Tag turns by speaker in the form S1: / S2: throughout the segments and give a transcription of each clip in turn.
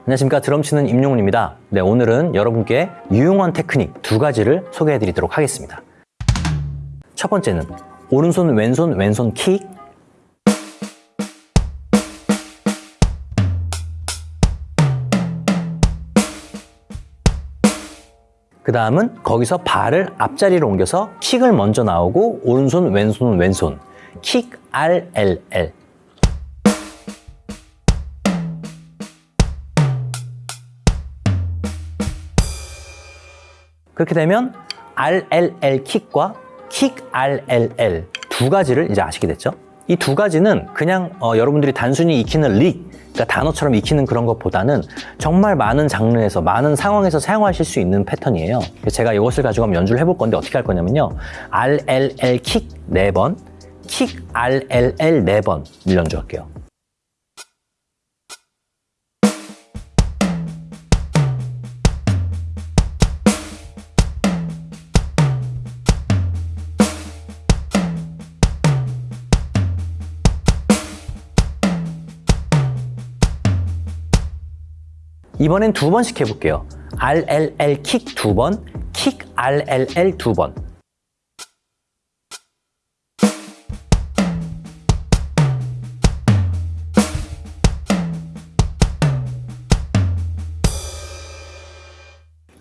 S1: 안녕하십니까. 드럼 치는 임용훈입니다. 네 오늘은 여러분께 유용한 테크닉 두 가지를 소개해 드리도록 하겠습니다. 첫 번째는 오른손 왼손 왼손 킥 그 다음은 거기서 발을 앞자리로 옮겨서 킥을 먼저 나오고 오른손 왼손 왼손. 킥 R 그렇게 되면 RLL 킥과 킥 RLL 두 가지를 이제 아시게 됐죠. 이 두 가지는 그냥 어, 여러분들이 단순히 익히는 릭, 그러니까 단어처럼 익히는 그런 것보다는 정말 많은 장르에서 많은 상황에서 사용하실 수 있는 패턴이에요. 제가 이것을 가지고 한번 연주를 해볼 건데 어떻게 할 거냐면요. RLL 킥 4번, 킥 RLL 4번 연주할게요. 이번엔 두 번씩 해볼게요. RLL 킥 두 번, 킥 RLL 두 번.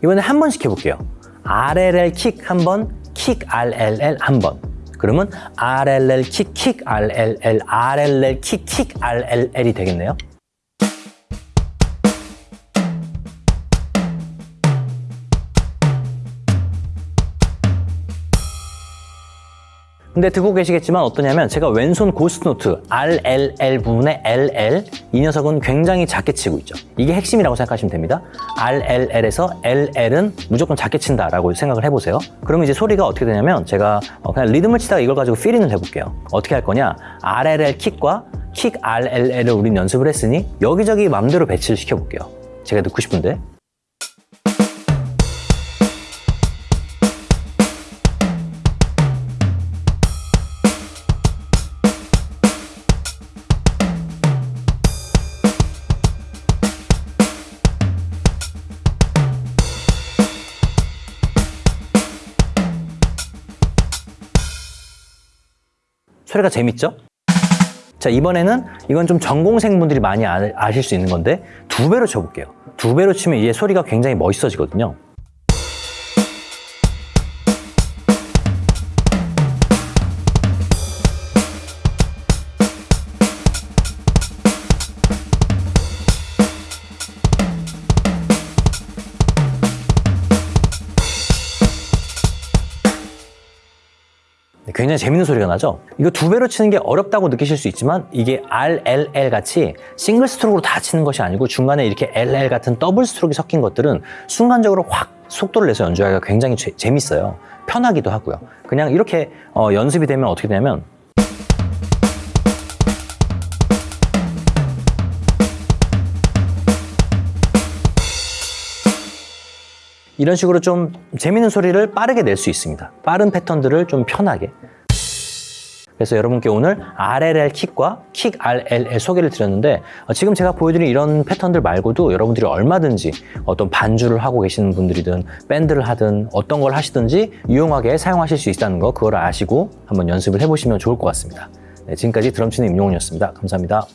S1: 이번에 한 번씩 해볼게요. RLL 킥 한 번, 킥 RLL 한 번. 그러면 RLL 킥, 킥 RLL, RLL 킥, 킥 RLL이 되겠네요. 근데 듣고 계시겠지만 어떠냐면 제가 왼손 ghost note RLL 부분에 LL 이 녀석은 굉장히 작게 치고 있죠. 이게 핵심이라고 생각하시면 됩니다. RLL에서 LL은 무조건 작게 친다라고 생각을 해보세요. 그러면 이제 소리가 어떻게 되냐면 제가 어, 그냥 리듬을 치다가 이걸 가지고 fill-in을 해볼게요. 어떻게 할 거냐? RLL 킥과 킥 RLL을 우린 연습을 했으니 여기저기 맘대로 배치를 시켜볼게요. 제가 듣고 싶은데 소리가 재밌죠? 자 이번에는 이건 좀 전공생분들이 많이 아, 아실 수 있는 건데 두 배로 쳐볼게요 두 배로 치면 이게 소리가 굉장히 멋있어지거든요 굉장히 재밌는 소리가 나죠? 이거 두 배로 치는 게 어렵다고 느끼실 수 있지만 이게 RLL 같이 single stroke로 다 치는 것이 아니고 중간에 이렇게 LL 같은 double stroke가 섞인 것들은 순간적으로 확 속도를 내서 연주하기가 굉장히 재, 재밌어요. 편하기도 하고요. 그냥 이렇게 어, 연습이 되면 어떻게 되냐면 이런 식으로 좀 재밌는 소리를 빠르게 낼 수 있습니다. 빠른 패턴들을 좀 편하게. 그래서 여러분께 오늘 RLL 킥과 킥 RLL 소개를 드렸는데 어, 지금 제가 보여드린 이런 패턴들 말고도 여러분들이 얼마든지 어떤 반주를 하고 계시는 분들이든 밴드를 하든 어떤 걸 하시든지 유용하게 사용하실 수 있다는 거 그걸 아시고 한번 연습을 해보시면 좋을 것 같습니다. 네, 지금까지 드럼치는 임용훈이었습니다. 감사합니다.